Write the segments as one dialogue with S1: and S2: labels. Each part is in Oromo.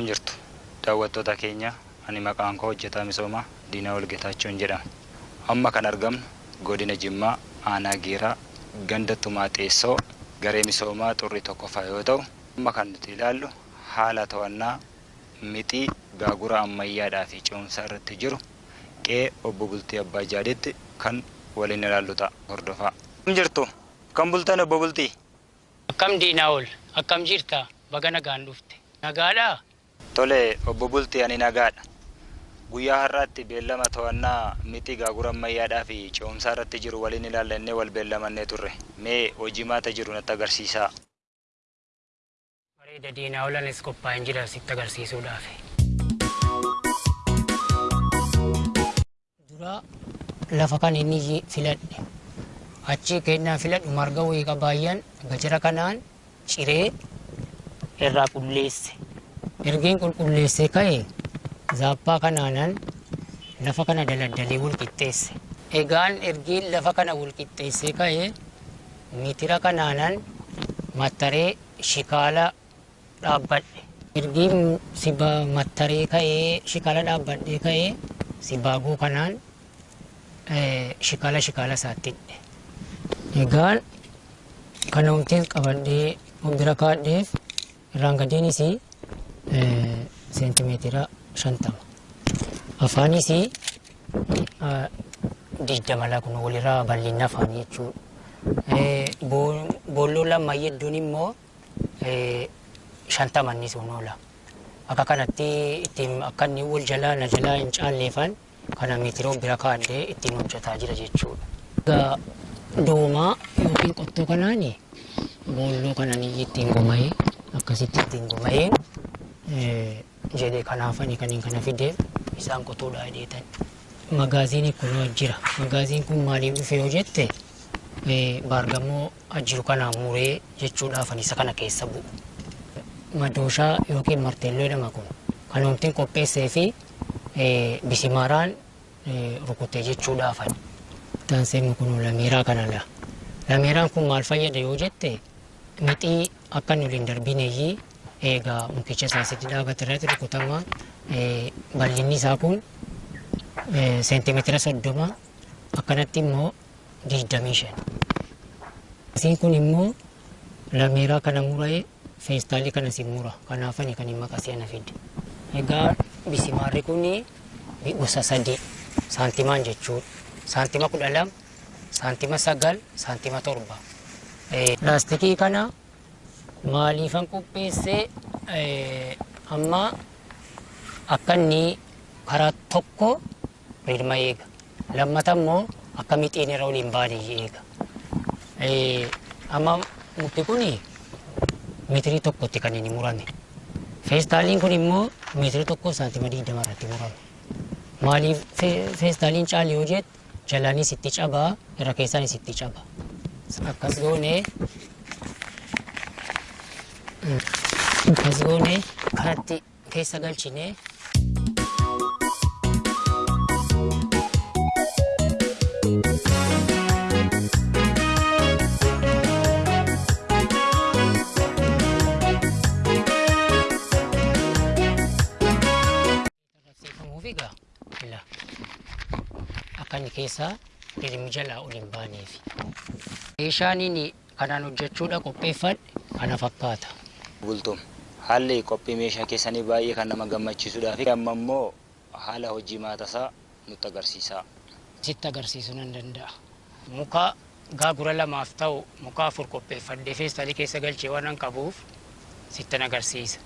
S1: Akkam jirtu daawwattoota keenya ani maqaan koo hojjetaa misoomaa Diinaa Walgetaachoon jedhama. Amma kan argamnu godina Jimmaa aanaa Geeraa ganda tumaa xeessoo garee misoomaa xurrii tokkoffaa yoo ta'u amma kan nuti ilaallu haala to'annaa mixii gaagura ammayyaadhaa fi ce'umsaa irratti jiru qe'ee obbo Bultii Abbaa Jaaditti kan waliin ilaallu ta'a hordofaa. Akkam jirtu kan bultan obbo Bultii?
S2: Akkam diinaa ol akkam jirta baga nagaan dhufte nagaadhaa
S1: Tole obbo Bultii ani nagaadha. Guyyaa har'aatti beellama to'annaa mixii gaagura ammayyaadhaa fi ce'umsaa irratti jiru waliin ilaallannee wal beellamannee turre. Mee hojii maata jiru natti agarsiisaa.
S2: bareeda diinaa olanis qophaa'een jira sitti agarsiisuudhaaf. Dura lafa kan inni filadhe achi kennaa filadhu marga wayii qabaayyan gajara kanaan ciree irraa qulleesse. Ergeen qulqulleessee ka'e zaappaa kanaanan lafa kana daladdalee wal qixxeesse. Egaan ergiin lafa kana wal qixxeessee ka'e mitira kanaanan mattaree shikaala dhaabbadhe. Ergiin siba mattaree ka'ee shikaala dhaabbadhee ka'ee sibaaguu kanaan shikaala shikaala isaatti hidhe. Egaan kana humteen qabadhee of bira kaadheef irraan gadeenis seentimeetira shantama. Afaanis digdama laa kun walirraa bal'inna afaanii jechuudha. Bo- Boolloo lama hedduun immoo shantamanni sun oola. Akka kanatti ittiin akka inni wal jalaa na jalaa hin caalleefan kana meetira bira kaadhee ittiin hojjetaa jira jechuudha. Egaa doomaa yookiin qottoo kanaani boolloo kanaan ittiin goma'ee akkasitti ittiin goma'ee jedhee kanaafani kaniin kana fideef isaan qotuudhaa hidheetan. Magaaziin kun jira. Magaaziin kun maaliif dhufe yoo jette eh, baargamoo jiru kanaan muree jechuudhaaf isa kana keessa bu'u. Madooshaa yookiin marteelloo jedhama kun kan homtiin qopheessee fi eh, bisimaaraan eh, rukutee jechuudhaafani. Taanseen kun lameeraa kanadha. Lameeraan kun maal fayyada yoo jette mixii akka inni waliin darbineeyyii eegaa mukicha isaasitti dhaabate irratti rukutama. Eh, Bal'inni isaa kun seentimeetira soddoma akkanatti immoo digdamii shan. Asiin kun immoo lameeraa kana muree feestaalii kana si mura. Kanaafani kan hin maqasee na fide. Egaa bisimaarri kun gosa sadii saantimaan jechuudha. Saantima kudha lama, saantima sagal, saantima torba. Laastikii kana maaliifan qopheessee eh, amma akka inni karaa tokko rirma eega. Lammata immoo akka mixiin irra waliin baane eega. Eh, amma mukti kun meetirii tokkotti kan inni murame. Feestaaliin kun immoo meetirii tokko saantima digdama irratti murame. Maaliif fe- feestaaliin caali yoo jette jalaanis itti cabaa irra keessaanis itti caba. Akkas goonee akkas goonee karatti keessa galchinee Rafsiifamuuf egaa fila. Akka inni keessaa dirimi jalaa ol hin baaneef. Meeshaan inni kanaan hojjechuudha qopheeffadhe kana fakkaata.
S1: Bultum haalli qophii meeshaa keessanii baay'ee kan nama gammachiisudhaa fi amma immoo haala hojii maatasaa nutti agarsiisaa.
S2: Sitti agarsiisuu nan danda'a. Muka gaagura lamaaf ta'u muka afur qopheeffadhee feestaalii keessa galchee waan an qabuuf sittan agarsiisa.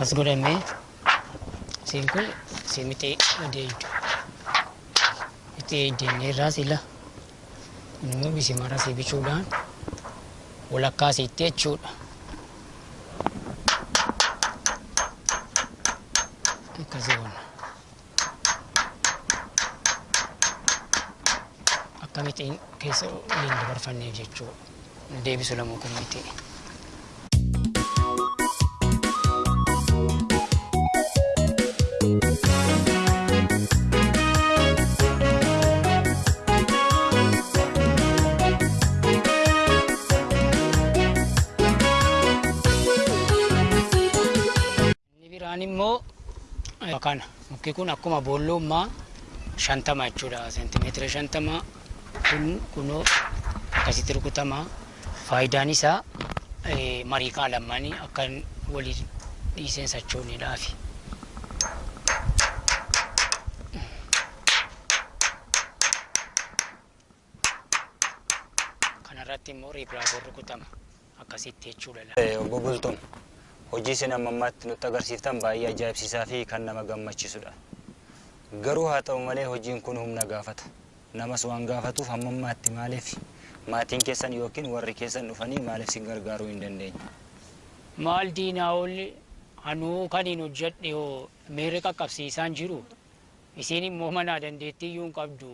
S2: As godhamee siin kun si mixee adeemtu. Mixee deemnee irraa sila immoo bisimara si bichuudhaan walakkaasiitti jechuudha. Akkasii goona. Akkamittiin keessa waliin dabarfanneef jechuudha. Deebisu lamuu kun miti. Biraan immoo kana mukti kun akkuma boollummaa shantama jechuudha seentimeetira shantama kun kunoo akkasitti rukutama faayidaan isaa marii kaa lamaanii akka walii dhiiseen sochooniidhaafi. Kanarratti immoo riipiraaboon rukutama akkasitti jechuudha.
S1: Obbo Bultuun hojii isin amma ammaatti nutti agarsiiftan baay'ee ajaa'ibsiisaa fi kan nama gammachiisudha. Garuu haa ta'u malee hojiin kun humna gaafata. Namas waan gaafatuuf hamma ammaatti maaliif maatiin keessan yookiin warri keessan dhufanii maaliif si gargaaruu hin dandeenye?
S2: Maal diinaa olli hanuu kan hin hojjedhe yoo miirri qaqqabsiisaan jiru isiin immoo manaa dandeettii iyyuu hin qabdu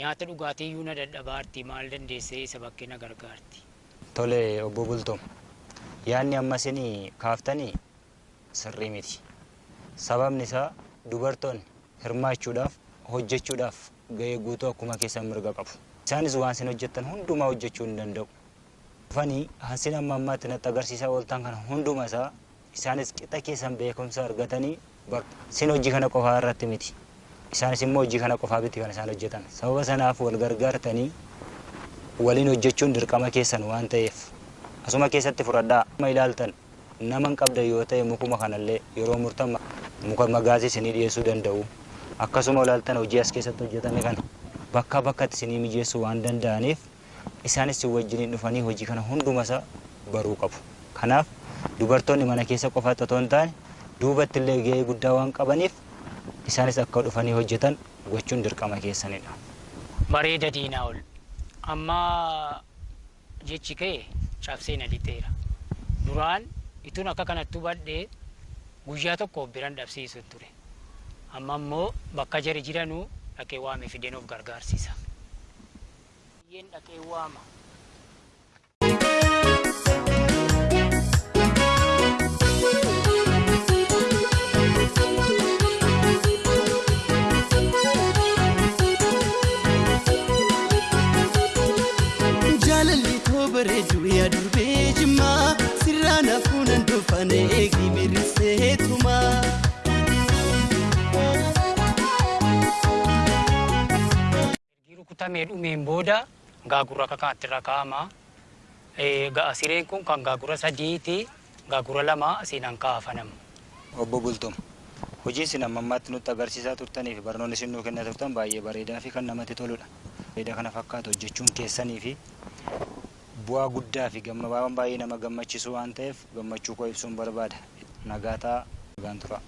S2: nyaata dhugaatii iyyuu na dadhabaarti maal dandeessee isa bakkee na gargaarti.
S1: Tole obbo Bultuun yaadni amma isin kaaftanii sirrii miti. Sababni isaa dubartoonni hirmaachuudhaaf hojjechuudhaaf gahee guutuu akkuma keessan mirga qabu. Isaanis waan isin hojjettan hundumaa hojjechuu hin danda'u. Dhufanii hansin amma ammaatti natti agarsiisaa ooltan kana hunduma isaa isaanis qixa keessan beekumsa argatanii isin hojii kana qofaa irratti miti. Isaanis immoo hojii kana qofaa miti kan isaan hojjetan. Sababa sanaaf wal gargaartanii waliin hojjechuun dirqama keessan waan ta'eef asuma keessatti fudhadhaa amma ilaaltan nama hin qabda yoo ta'e mukuma kanallee yeroo murtan muka magaazii isinii dhiyeessuu danda'u akkasuma ilaaltan hojii as keessatti hojjetame kana bakka bakkatti isinii mijeessuu waan danda'aniif isaanis si wajjiniin dhufanii hojii kana hundumasaa baruu qabu kanaaf dubartoonni mana keessa qofaatti otoo hin taane duubatti illee gahee guddaa waan qabaniif isaanis akka dhufanii hojjetan gochuun dirqama keessanidha.
S2: Bareeda diinaa ol. Amma jechi kee cabsee na lixeera. Duraan ituun akka kanatti hubadhee guyyaa tokko biran dhabsiisu ture. Amma immoo bakka jari jiranuu dhaqee waame fideen of gargaarsiisa. Biyyeen dhaqee waama.
S3: Yaa durbee jimmaa sirraan hafuunan dhufane eegi mirrisee tumaa.
S2: Ergi rukutamee dhumeen booda gaagura kakaatti irra kaa'ama. Eh, Ga'a sireen kun kan gaagura sadiiti. Gaagura lama siinaan kaafanamu.
S1: Obbo Bultum, hojiin isin amma ammaatti nutti agarsiisaa turtanii fi barnoonni isin nuu kennaa turtan baay'ee bareedaa fi kan namatti toludha. Bareedaa kana fakkaatu hojjechuun keessanii fi bu'aa guddaa fi gammabaan baay'ee nama gammachiisu waan ta'eef gammachuu koo ibsuun barbaada. Nagaataa nagaan tura.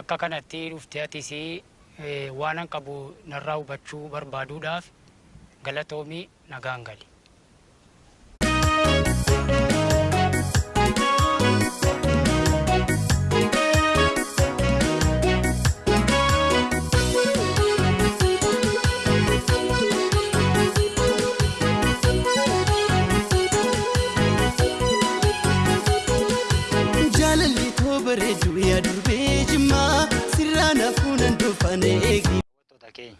S2: Akka kanatti dhuftee atis waan an qabu narraa hubachuu barbaaduudhaaf galatoomii nagaan gali.
S3: Koo bareedu yaa durbee jimmaa sirraan hafuunan dhufane eegi.
S1: Daawwattoota keenya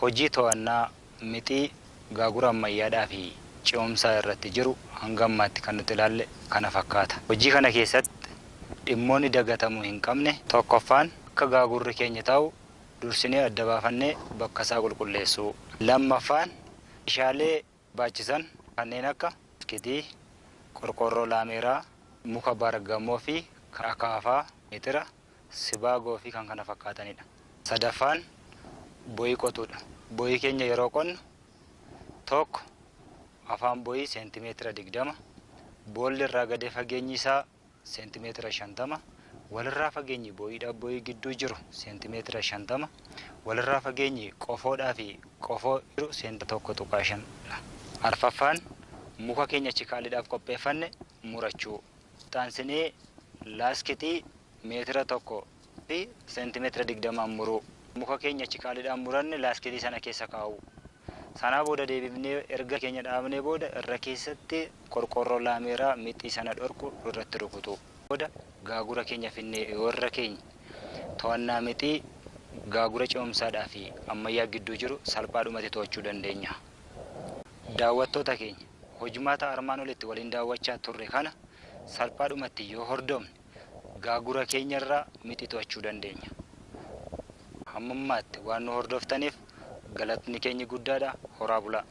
S1: hojii to'annaa mixii gaagura ammayyaadhaa fi ce'umsaa irratti jiru hanga ammaatti kan nuti ilaalle kana fakkaata. Hojii kana keessatti dhimmoonni dagatamuu hin qabne tokkoffaan akka gaagurri keenya ta'u dursinee adda baafannee bakka isaa qulqulleessuu. Lammaffaan meeshaalee barbaachisan kanneen akka biskitii, qorqorroo laameeraa, muka bargammoo fi akaafaa, meetira, sibaagoo fi kan kana fakkaatanidha. Sadaffaan boyii qotuudha. Boyii keenya yeroo qonnu tokko afaan boyii seentimeetira digdama, boolli irraa gadee fageenyi isaa seentimeetira shantama, walirraa fageenyi boyiidhaa boyii gidduu jiru seentimeetira shantama, walirraa fageenyi qofoodhaa fi qofoo jiru seentimeetira tokko tuqaa shanidha. Arfaffaan muka keenya chikaaliidhaaf qopheeffanne murachuu taansinee laaskitii meetira tokko fi seentimeetira digdamaan muruu muka keenya chikaaliidhaan muranne laaskitii sana keessa kaa'u. Sanaa booda deebifnee erga keenya dhaabnee booda irra keessatti qorqorroo laameeraa mixii sana dhorku irratti rukutu. Booda gaagura keenya finnee warra keenya. To'annaa mixii gaagura ce'umsaadhaa fi ammayyaa gidduu jiru salphaadhumatti to'achuu dandeenya. Daawwattoota keenya. Hojimaata armaan olitti waliin daawwachaa turre kana salphaadhumatti yoo hordofne gaagura keenyarraa mixii to'achuu dandeenya. Hammammaatti waan nu hordoftaniif galatni keenya guddaadha horaa bulaa.